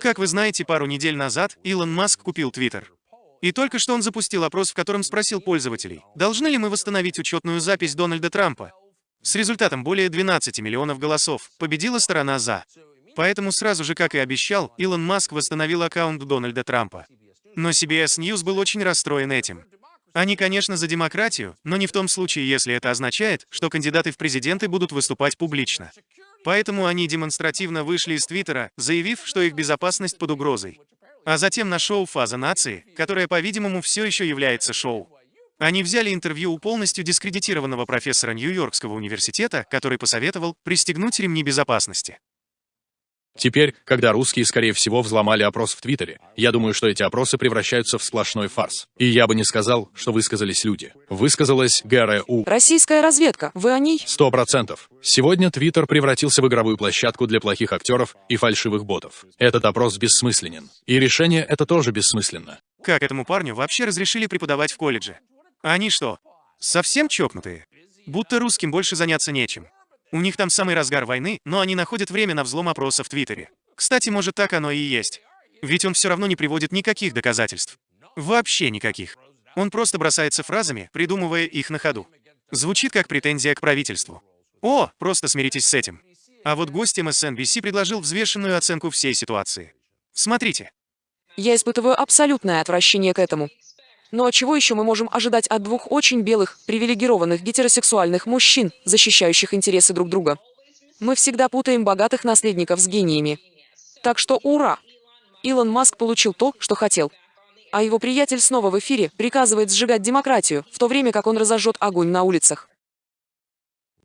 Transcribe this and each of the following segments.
Как вы знаете, пару недель назад Илон Маск купил Твиттер. И только что он запустил опрос, в котором спросил пользователей, должны ли мы восстановить учетную запись Дональда Трампа. С результатом более 12 миллионов голосов победила сторона «за». Поэтому сразу же, как и обещал, Илон Маск восстановил аккаунт Дональда Трампа. Но CBS News был очень расстроен этим. Они, конечно, за демократию, но не в том случае, если это означает, что кандидаты в президенты будут выступать публично. Поэтому они демонстративно вышли из Твиттера, заявив, что их безопасность под угрозой. А затем на шоу «Фаза нации», которое, по-видимому, все еще является шоу. Они взяли интервью у полностью дискредитированного профессора Нью-Йоркского университета, который посоветовал пристегнуть ремни безопасности. Теперь, когда русские, скорее всего, взломали опрос в Твиттере, я думаю, что эти опросы превращаются в сплошной фарс. И я бы не сказал, что высказались люди. Высказалась ГРУ. Российская разведка. Вы о ней? Сто процентов. Сегодня Твиттер превратился в игровую площадку для плохих актеров и фальшивых ботов. Этот опрос бессмысленен. И решение это тоже бессмысленно. Как этому парню вообще разрешили преподавать в колледже? Они что, совсем чокнутые? Будто русским больше заняться нечем. У них там самый разгар войны, но они находят время на взлом опроса в Твиттере. Кстати, может так оно и есть. Ведь он все равно не приводит никаких доказательств. Вообще никаких. Он просто бросается фразами, придумывая их на ходу. Звучит как претензия к правительству. О, просто смиритесь с этим. А вот гость MSNBC предложил взвешенную оценку всей ситуации. Смотрите. Я испытываю абсолютное отвращение к этому. Но а чего еще мы можем ожидать от двух очень белых, привилегированных гетеросексуальных мужчин, защищающих интересы друг друга? Мы всегда путаем богатых наследников с гениями. Так что ура! Илон Маск получил то, что хотел. А его приятель снова в эфире приказывает сжигать демократию, в то время как он разожжет огонь на улицах.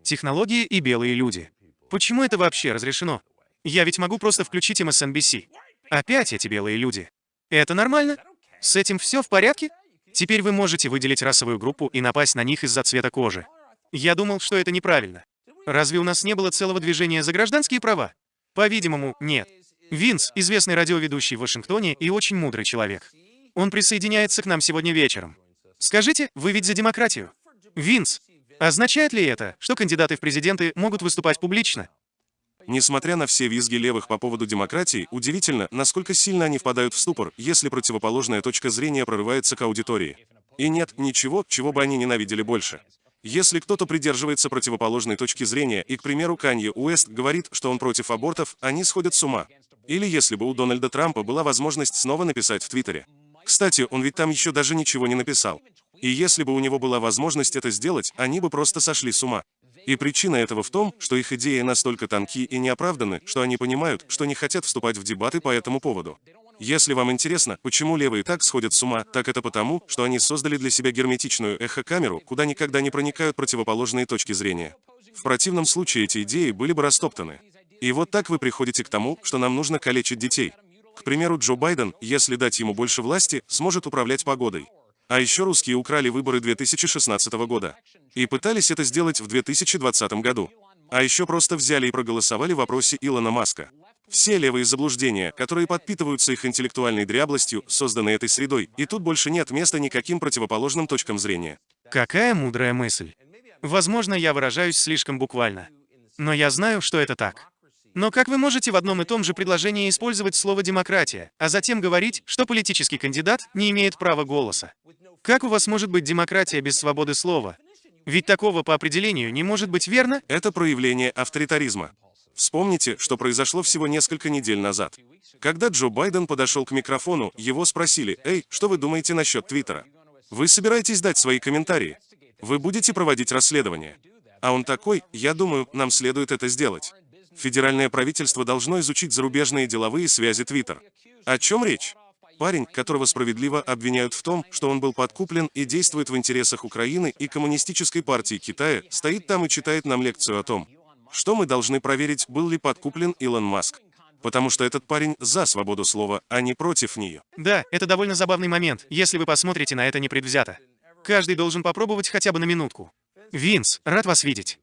Технологии и белые люди. Почему это вообще разрешено? Я ведь могу просто включить MSNBC. Опять эти белые люди. Это нормально? С этим все в порядке? Теперь вы можете выделить расовую группу и напасть на них из-за цвета кожи. Я думал, что это неправильно. Разве у нас не было целого движения за гражданские права? По-видимому, нет. Винс, известный радиоведущий в Вашингтоне и очень мудрый человек. Он присоединяется к нам сегодня вечером. Скажите, вы ведь за демократию? Винс, означает ли это, что кандидаты в президенты могут выступать публично? Несмотря на все визги левых по поводу демократии, удивительно, насколько сильно они впадают в ступор, если противоположная точка зрения прорывается к аудитории. И нет ничего, чего бы они ненавидели больше. Если кто-то придерживается противоположной точки зрения и, к примеру, Канье Уэст говорит, что он против абортов, они сходят с ума. Или если бы у Дональда Трампа была возможность снова написать в Твиттере. Кстати, он ведь там еще даже ничего не написал. И если бы у него была возможность это сделать, они бы просто сошли с ума. И причина этого в том, что их идеи настолько тонки и неоправданы, что они понимают, что не хотят вступать в дебаты по этому поводу. Если вам интересно, почему левые так сходят с ума, так это потому, что они создали для себя герметичную эхокамеру, куда никогда не проникают противоположные точки зрения. В противном случае эти идеи были бы растоптаны. И вот так вы приходите к тому, что нам нужно калечить детей. К примеру, Джо Байден, если дать ему больше власти, сможет управлять погодой. А еще русские украли выборы 2016 года. И пытались это сделать в 2020 году. А еще просто взяли и проголосовали в вопросе Илона Маска. Все левые заблуждения, которые подпитываются их интеллектуальной дряблостью, созданы этой средой, и тут больше нет места никаким противоположным точкам зрения. Какая мудрая мысль. Возможно, я выражаюсь слишком буквально. Но я знаю, что это так. Но как вы можете в одном и том же предложении использовать слово «демократия», а затем говорить, что политический кандидат не имеет права голоса? Как у вас может быть демократия без свободы слова? Ведь такого по определению не может быть, верно? Это проявление авторитаризма. Вспомните, что произошло всего несколько недель назад. Когда Джо Байден подошел к микрофону, его спросили, «Эй, что вы думаете насчет Твиттера? Вы собираетесь дать свои комментарии? Вы будете проводить расследование?» А он такой, «Я думаю, нам следует это сделать». Федеральное правительство должно изучить зарубежные деловые связи Twitter. О чем речь? Парень, которого справедливо обвиняют в том, что он был подкуплен и действует в интересах Украины и Коммунистической партии Китая, стоит там и читает нам лекцию о том, что мы должны проверить, был ли подкуплен Илон Маск. Потому что этот парень за свободу слова, а не против нее. Да, это довольно забавный момент, если вы посмотрите на это непредвзято. Каждый должен попробовать хотя бы на минутку. Винс, рад вас видеть.